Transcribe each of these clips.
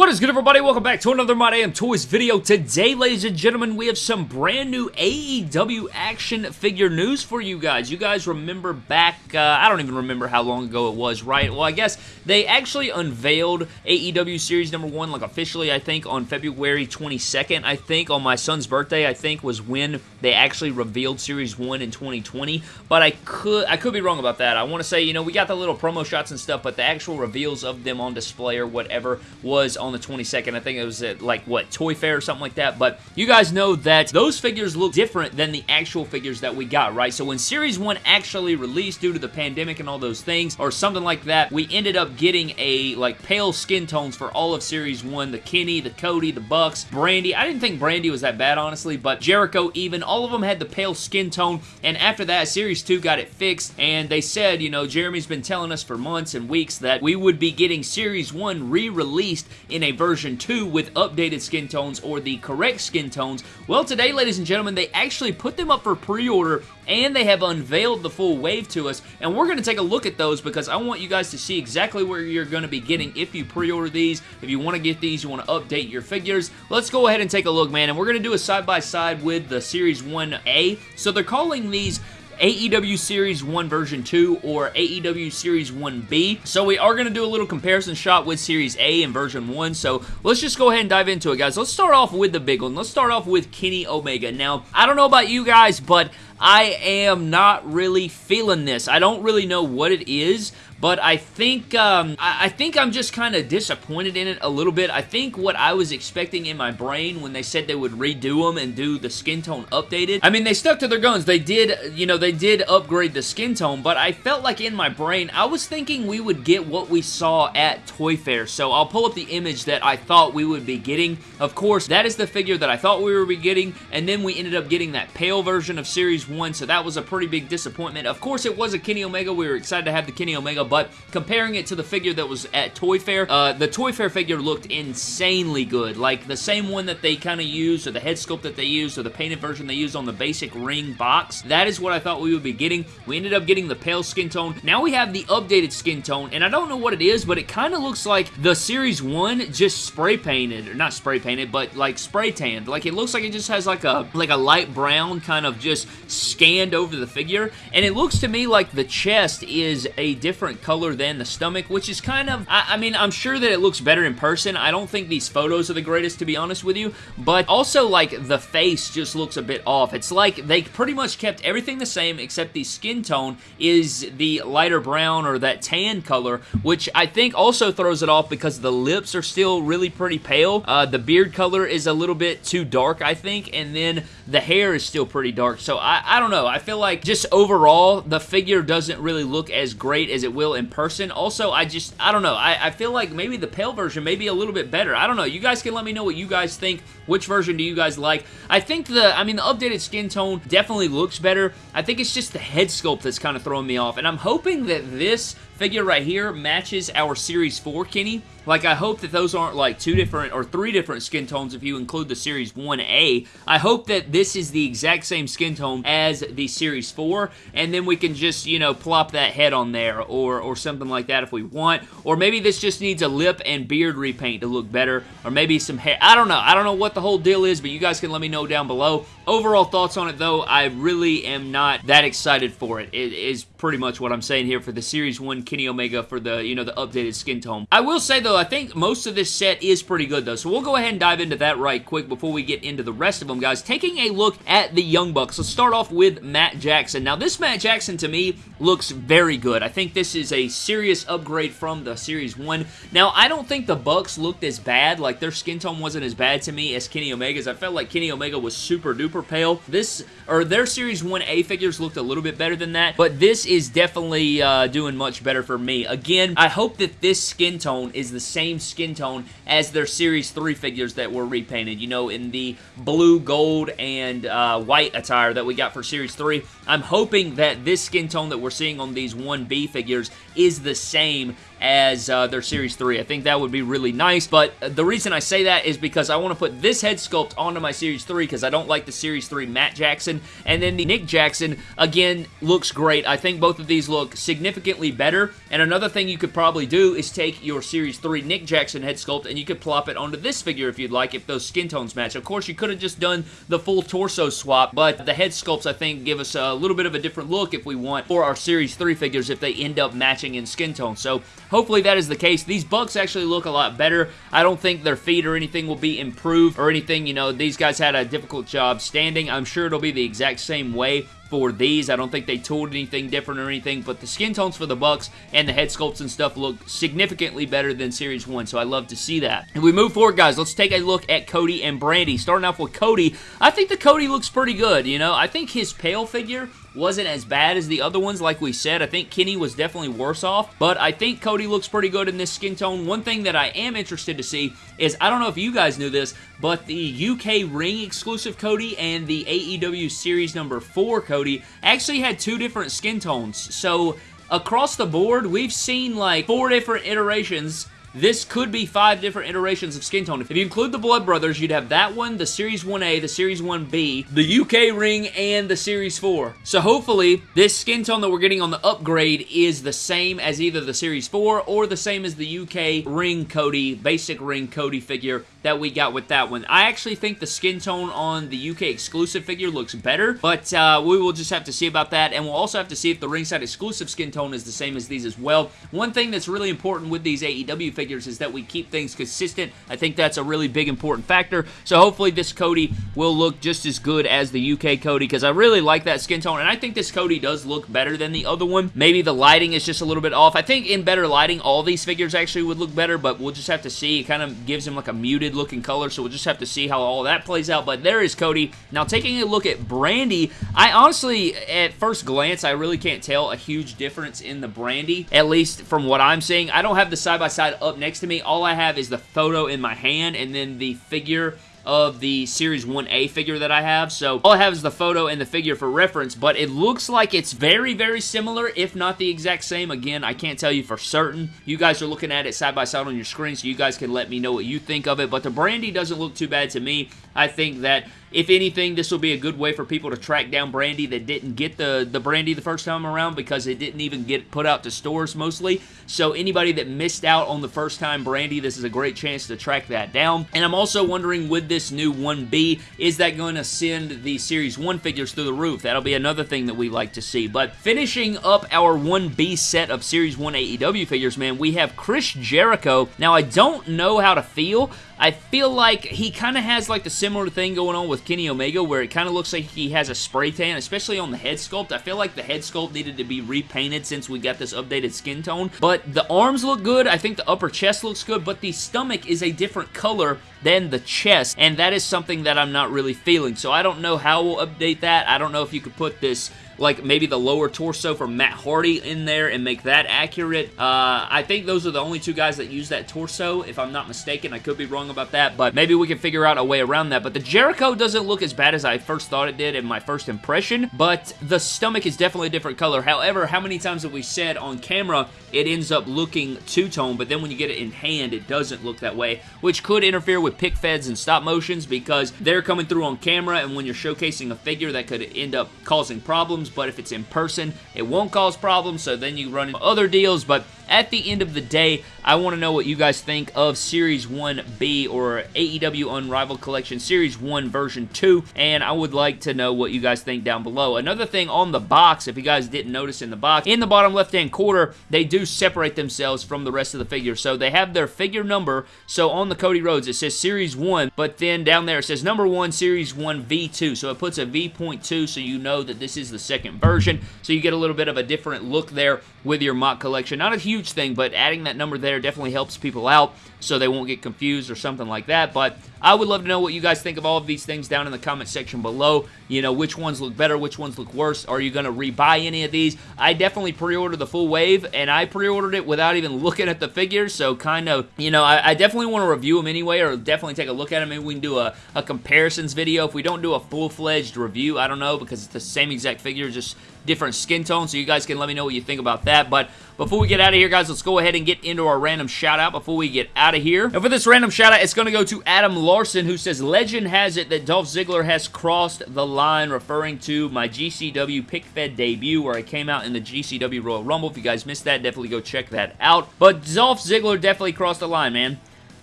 What is good everybody? Welcome back to another My Damn Toys video. Today, ladies and gentlemen, we have some brand new AEW action figure news for you guys. You guys remember back, uh, I don't even remember how long ago it was, right? Well, I guess they actually unveiled AEW Series number 1, like officially, I think, on February 22nd. I think on my son's birthday, I think, was when they actually revealed Series 1 in 2020. But I could I could be wrong about that. I want to say, you know, we got the little promo shots and stuff, but the actual reveals of them on display or whatever was on the 22nd. I think it was at like what Toy Fair or something like that. But you guys know that those figures look different than the actual figures that we got, right? So when Series 1 actually released due to the pandemic and all those things or something like that, we ended up getting a like pale skin tones for all of Series 1. The Kenny, the Cody, the Bucks, Brandi. I didn't think Brandi was that bad, honestly, but Jericho even, all of them had the pale skin tone. And after that, Series 2 got it fixed. And they said, you know, Jeremy's been telling us for months and weeks that we would be getting Series 1 re-released in a version 2 with updated skin tones or the correct skin tones. Well, today, ladies and gentlemen, they actually put them up for pre-order and they have unveiled the full wave to us, and we're going to take a look at those because I want you guys to see exactly where you're going to be getting if you pre-order these. If you want to get these, you want to update your figures, let's go ahead and take a look, man, and we're going to do a side-by-side -side with the Series 1A. So they're calling these AEW Series 1 version 2 or AEW Series 1B. So we are going to do a little comparison shot with Series A and version 1. So let's just go ahead and dive into it, guys. Let's start off with the big one. Let's start off with Kenny Omega. Now, I don't know about you guys, but I am not really feeling this. I don't really know what it is, but I think um, I, I, think I'm just kind of disappointed in it a little bit. I think what I was expecting in my brain when they said they would redo them and do the skin tone updated. I mean, they stuck to their guns. They did, you know, they did upgrade the skin tone, but I felt like in my brain, I was thinking we would get what we saw at Toy Fair. So I'll pull up the image that I thought we would be getting. Of course, that is the figure that I thought we would be getting, and then we ended up getting that pale version of Series 1, so that was a pretty big disappointment. Of course, it was a Kenny Omega. We were excited to have the Kenny Omega, but comparing it to the figure that was at Toy Fair, uh, the Toy Fair figure looked insanely good. Like the same one that they kind of used, or the head sculpt that they used, or the painted version they used on the basic ring box. That is what I thought we would be getting. We ended up getting the pale skin tone. Now we have the updated skin tone, and I don't know what it is, but it kind of looks like the Series 1 just spray painted, or not spray painted, but like spray tanned. Like it looks like it just has like a like a light brown kind of just scanned over the figure, and it looks to me like the chest is a different color than the stomach, which is kind of, I, I, mean, I'm sure that it looks better in person. I don't think these photos are the greatest, to be honest with you, but also, like, the face just looks a bit off. It's like they pretty much kept everything the same, except the skin tone is the lighter brown or that tan color, which I think also throws it off because the lips are still really pretty pale. Uh, the beard color is a little bit too dark, I think, and then the hair is still pretty dark, so I, I don't know. I feel like just overall, the figure doesn't really look as great as it will in person. Also, I just, I don't know. I, I feel like maybe the pale version may be a little bit better. I don't know. You guys can let me know what you guys think. Which version do you guys like? I think the, I mean, the updated skin tone definitely looks better. I think it's just the head sculpt that's kind of throwing me off, and I'm hoping that this figure right here matches our Series 4 Kenny. Like, I hope that those aren't like two different or three different skin tones if you include the Series 1A. I hope that this is the exact same skin tone as the Series 4, and then we can just, you know, plop that head on there or, or something like that if we want. Or maybe this just needs a lip and beard repaint to look better, or maybe some hair. I don't know. I don't know what the whole deal is, but you guys can let me know down below. Overall thoughts on it, though, I really am not that excited for it. It is pretty much what I'm saying here for the Series 1 Kenny Omega for the, you know, the updated skin tone. I will say, though, I think most of this set is pretty good, though, so we'll go ahead and dive into that right quick before we get into the rest of them, guys. Taking a look at the Young Bucks, let's start off with Matt Jackson. Now, this Matt Jackson, to me, looks very good. I think this is a serious upgrade from the Series 1. Now, I don't think the Bucks looked as bad, like their skin tone wasn't as bad to me as Kenny Omega's. I felt like Kenny Omega was super duper pale. This, or their Series 1A figures looked a little bit better than that, but this is definitely uh, doing much better for me. Again, I hope that this skin tone is the same skin tone as their Series 3 figures that were repainted, you know, in the blue, gold, and uh, white attire that we got for Series 3. I'm hoping that this skin tone that we're seeing on these 1B figures is the same as uh, their Series 3. I think that would be really nice, but the reason I say that is because I want to put this head sculpt onto my Series 3 because I don't like the Series 3 Matt Jackson, and then the Nick Jackson, again, looks great. I think both of these look significantly better, and another thing you could probably do is take your Series 3 Nick Jackson head sculpt and you could plop it onto this figure if you'd like, if those skin tones match. Of course, you could have just done the full torso swap, but the head sculpts, I think, give us a little bit of a different look if we want for our Series 3 figures if they end up matching in skin tone. So hopefully that is the case. These Bucks actually look a lot better. I don't think their feet or anything will be improved or anything. You know, these guys had a difficult job standing. I'm sure it'll be the exact same way for these. I don't think they tooled anything different or anything, but the skin tones for the Bucks and the head sculpts and stuff look significantly better than Series 1, so I love to see that. And we move forward, guys, let's take a look at Cody and Brandi. Starting off with Cody, I think the Cody looks pretty good, you know? I think his pale figure wasn't as bad as the other ones, like we said. I think Kenny was definitely worse off, but I think Cody looks pretty good in this skin tone. One thing that I am interested to see is, I don't know if you guys knew this, but the UK Ring exclusive Cody and the AEW Series number 4 Cody actually had two different skin tones. So, across the board, we've seen like four different iterations this could be five different iterations of skin tone. If you include the Blood Brothers, you'd have that one, the Series 1A, the Series 1B, the UK ring, and the Series 4. So hopefully, this skin tone that we're getting on the upgrade is the same as either the Series 4 or the same as the UK ring Cody, basic ring Cody figure that we got with that one. I actually think the skin tone on the UK exclusive figure looks better, but uh, we will just have to see about that, and we'll also have to see if the ringside exclusive skin tone is the same as these as well. One thing that's really important with these AEW figures is that we keep things consistent. I think that's a really big important factor. So hopefully this Cody will look just as good as the UK Cody because I really like that skin tone and I think this Cody does look better than the other one. Maybe the lighting is just a little bit off. I think in better lighting all these figures actually would look better but we'll just have to see. It kind of gives him like a muted looking color so we'll just have to see how all that plays out. But there is Cody. Now taking a look at Brandi, I honestly at first glance I really can't tell a huge difference in the Brandi, at least from what I'm seeing. I don't have the side-by-side -side next to me. All I have is the photo in my hand and then the figure of the Series 1A figure that I have. So all I have is the photo and the figure for reference, but it looks like it's very, very similar, if not the exact same. Again, I can't tell you for certain. You guys are looking at it side by side on your screen, so you guys can let me know what you think of it, but the Brandi doesn't look too bad to me. I think that if anything, this will be a good way for people to track down Brandi that didn't get the, the Brandi the first time around because it didn't even get put out to stores mostly. So anybody that missed out on the first time Brandi, this is a great chance to track that down. And I'm also wondering with this new 1B, is that going to send the Series 1 figures through the roof? That'll be another thing that we like to see. But finishing up our 1B set of Series 1 AEW figures, man, we have Chris Jericho. Now, I don't know how to feel I feel like he kind of has like the similar thing going on with Kenny Omega where it kind of looks like he has a spray tan, especially on the head sculpt. I feel like the head sculpt needed to be repainted since we got this updated skin tone. But the arms look good. I think the upper chest looks good, but the stomach is a different color than the chest, and that is something that I'm not really feeling. So I don't know how we'll update that. I don't know if you could put this like maybe the lower torso for Matt Hardy in there and make that accurate. Uh, I think those are the only two guys that use that torso, if I'm not mistaken. I could be wrong about that, but maybe we can figure out a way around that. But the Jericho doesn't look as bad as I first thought it did in my first impression, but the stomach is definitely a different color. However, how many times have we said on camera it ends up looking two-tone, but then when you get it in hand, it doesn't look that way, which could interfere with pic feds and stop motions because they're coming through on camera, and when you're showcasing a figure, that could end up causing problems but if it's in person, it won't cause problems, so then you run into other deals, but at the end of the day, I want to know what you guys think of Series 1B or AEW Unrivaled Collection Series 1 version 2, and I would like to know what you guys think down below. Another thing on the box, if you guys didn't notice in the box, in the bottom left-hand corner, they do separate themselves from the rest of the figure. So they have their figure number, so on the Cody Rhodes, it says Series 1, but then down there it says number 1, Series 1 V2, so it puts a V.2 so you know that this is the second version, so you get a little bit of a different look there with your mock collection. Not a huge thing, but adding that number there definitely helps people out so they won't get confused or something like that. But I would love to know what you guys think of all of these things down in the comment section below. You know, which ones look better, which ones look worse. Are you going to rebuy any of these? I definitely pre-ordered the full wave, and I pre-ordered it without even looking at the figures, so kind of, you know, I, I definitely want to review them anyway, or definitely take a look at them. Maybe we can do a, a comparisons video. If we don't do a full-fledged review, I don't know, because it's the same exact figure, just different skin tones, so you guys can let me know what you think about that. But before we get out of here, guys, let's go ahead and get into our random shout-out before we get out of here. And for this random shout-out, it's going to go to Adam Larson, who says, Legend has it that Dolph Ziggler has crossed the line, referring to my GCW pic fed debut, where I came out in the GCW Royal Rumble. If you guys missed that, definitely go check that out. But Dolph Ziggler definitely crossed the line, man.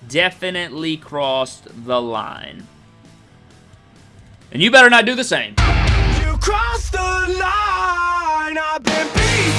Definitely crossed the line. And you better not do the same. You crossed the line, I've been beat